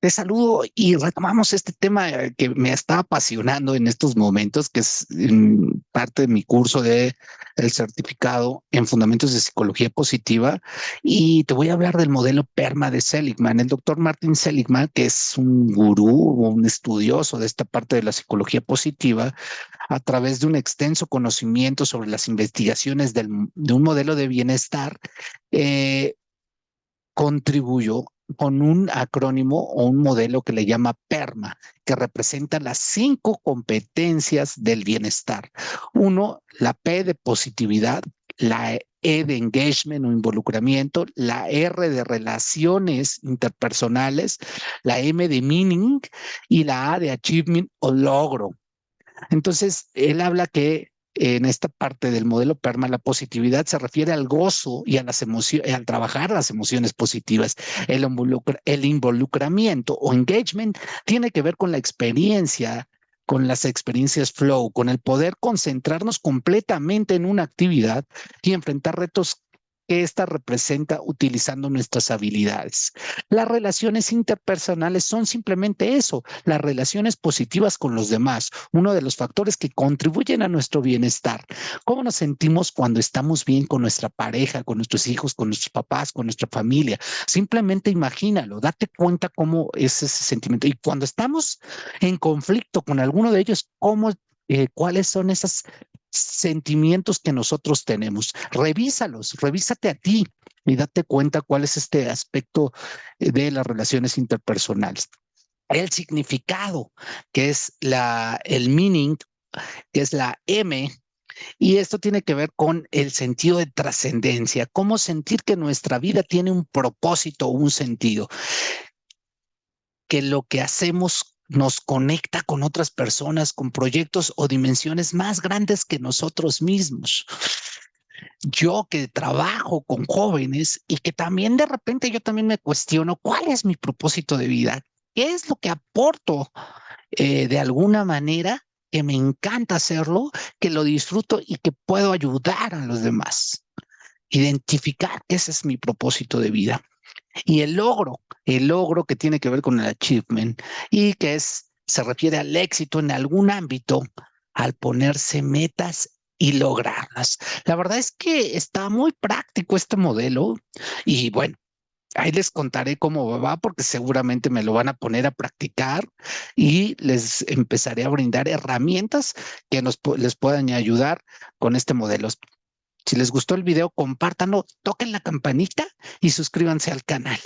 Te saludo y retomamos este tema eh, que me está apasionando en estos momentos, que es parte de mi curso de el certificado en fundamentos de psicología positiva. Y te voy a hablar del modelo PERMA de Seligman. El doctor Martin Seligman, que es un gurú, un estudioso de esta parte de la psicología positiva, a través de un extenso conocimiento sobre las investigaciones del, de un modelo de bienestar, eh, contribuyó con un acrónimo o un modelo que le llama PERMA, que representa las cinco competencias del bienestar. Uno, la P de positividad, la E de engagement o involucramiento, la R de relaciones interpersonales, la M de meaning y la A de achievement o logro. Entonces, él habla que en esta parte del modelo PERMA, la positividad se refiere al gozo y a las emociones, al trabajar las emociones positivas. El, el involucramiento o engagement tiene que ver con la experiencia con las experiencias flow, con el poder concentrarnos completamente en una actividad y enfrentar retos que ésta representa utilizando nuestras habilidades. Las relaciones interpersonales son simplemente eso, las relaciones positivas con los demás, uno de los factores que contribuyen a nuestro bienestar. ¿Cómo nos sentimos cuando estamos bien con nuestra pareja, con nuestros hijos, con nuestros papás, con nuestra familia? Simplemente imagínalo, date cuenta cómo es ese sentimiento. Y cuando estamos en conflicto con alguno de ellos, ¿cómo eh, cuáles son esas sentimientos que nosotros tenemos. Revísalos, revísate a ti y date cuenta cuál es este aspecto eh, de las relaciones interpersonales. El significado, que es la, el meaning, que es la M, y esto tiene que ver con el sentido de trascendencia, cómo sentir que nuestra vida tiene un propósito, un sentido, que lo que hacemos nos conecta con otras personas, con proyectos o dimensiones más grandes que nosotros mismos. Yo que trabajo con jóvenes y que también de repente yo también me cuestiono cuál es mi propósito de vida, qué es lo que aporto eh, de alguna manera que me encanta hacerlo, que lo disfruto y que puedo ayudar a los demás. Identificar ese es mi propósito de vida. Y el logro, el logro que tiene que ver con el achievement y que es, se refiere al éxito en algún ámbito al ponerse metas y lograrlas. La verdad es que está muy práctico este modelo y bueno, ahí les contaré cómo va porque seguramente me lo van a poner a practicar y les empezaré a brindar herramientas que nos, les puedan ayudar con este modelo. Si les gustó el video, compártanlo, toquen la campanita y suscríbanse al canal.